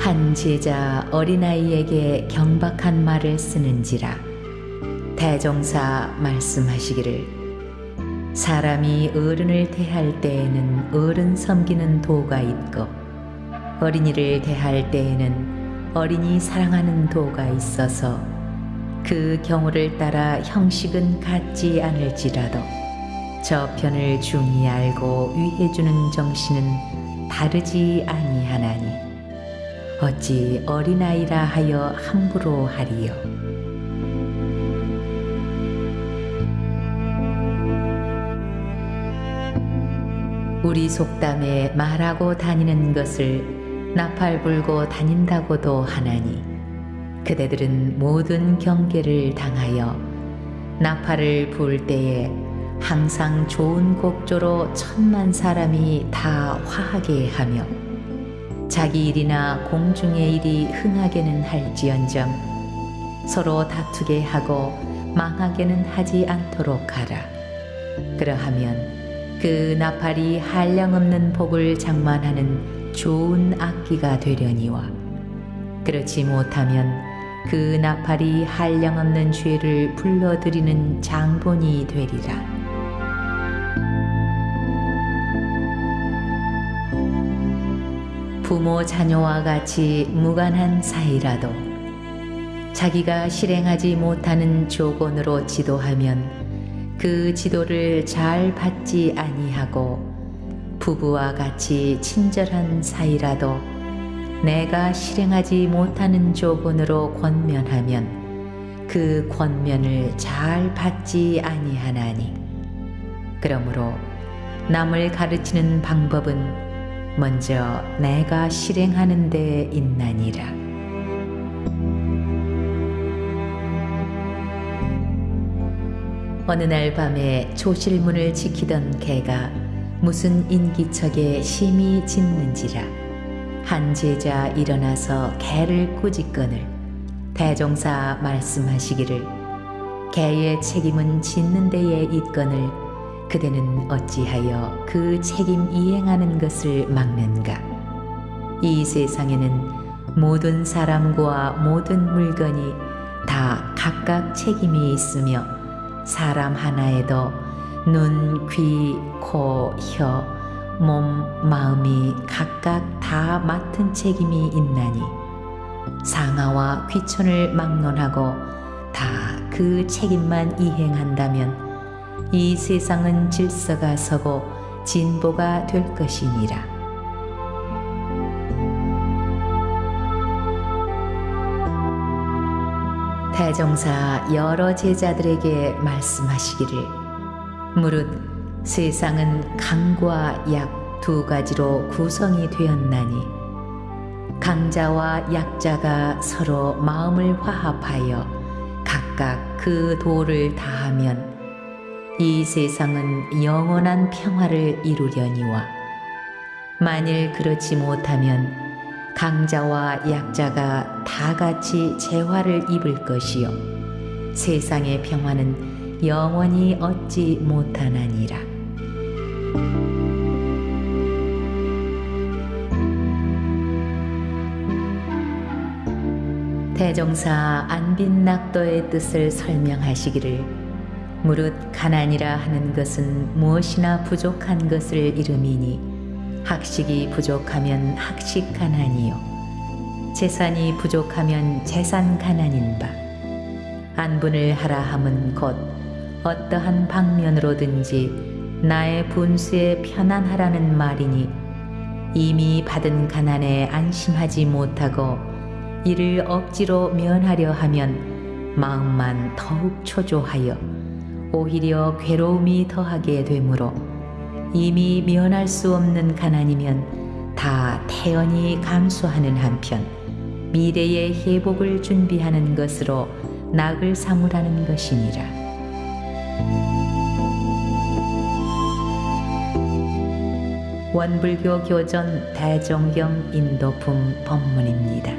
한 제자 어린아이에게 경박한 말을 쓰는지라 대종사 말씀하시기를 사람이 어른을 대할 때에는 어른 섬기는 도가 있고 어린이를 대할 때에는 어린이 사랑하는 도가 있어서 그 경우를 따라 형식은 같지 않을지라도 저편을 중히 알고 위해주는 정신은 다르지 아니하나니 어찌 어린아이라 하여 함부로 하리요? 우리 속담에 말하고 다니는 것을 나팔 불고 다닌다고도 하나니 그대들은 모든 경계를 당하여 나팔을 불 때에 항상 좋은 곡조로 천만 사람이 다 화하게 하며 자기 일이나 공중의 일이 흥하게는 할지언정 서로 다투게 하고 망하게는 하지 않도록 하라. 그러하면 그 나팔이 한량없는 복을 장만하는 좋은 악기가 되려니와 그렇지 못하면 그 나팔이 한량없는 죄를 불러들이는 장본이 되리라. 부모 자녀와 같이 무관한 사이라도 자기가 실행하지 못하는 조건으로 지도하면 그 지도를 잘 받지 아니하고 부부와 같이 친절한 사이라도 내가 실행하지 못하는 조건으로 권면하면 그 권면을 잘 받지 아니하나니. 그러므로 남을 가르치는 방법은 먼저 내가 실행하는 데 있나니라. 어느 날 밤에 조실문을 지키던 개가 무슨 인기척에 심히 짖는지라 한 제자 일어나서 개를 꾸짖거늘 대종사 말씀하시기를 개의 책임은 짖는 데에 있거늘 그대는 어찌하여 그 책임 이행하는 것을 막는가? 이 세상에는 모든 사람과 모든 물건이 다 각각 책임이 있으며 사람 하나에도 눈, 귀, 코, 혀, 몸, 마음이 각각 다 맡은 책임이 있나니 상하와 귀천을 막론하고 다 그 책임만 이행한다면 이 세상은 질서가 서고 진보가 될 것이니라. 대종사 여러 제자들에게 말씀하시기를 무릇 세상은 강과 약 두 가지로 구성이 되었나니 강자와 약자가 서로 마음을 화합하여 각각 그 도를 다하면 이 세상은 영원한 평화를 이루려니와 만일 그렇지 못하면 강자와 약자가 다 같이 재화를 입을 것이요 세상의 평화는 영원히 얻지 못하나니라. 대종사 안빈낙도의 뜻을 설명하시기를 무릇 가난이라 하는 것은 무엇이나 부족한 것을 이름이니 학식이 부족하면 학식 가난이요. 재산이 부족하면 재산 가난인 바. 안분을 하라 함은 곧 어떠한 방면으로든지 나의 분수에 편안하라는 말이니 이미 받은 가난에 안심하지 못하고 이를 억지로 면하려 하면 마음만 더욱 초조하여 오히려 괴로움이 더하게 되므로 이미 면할 수 없는 가난이면 다 태연히 감수하는 한편 미래의 회복을 준비하는 것으로 낙을 삼으라는 것이니라. 원불교 교전 대종경 인도품 법문입니다.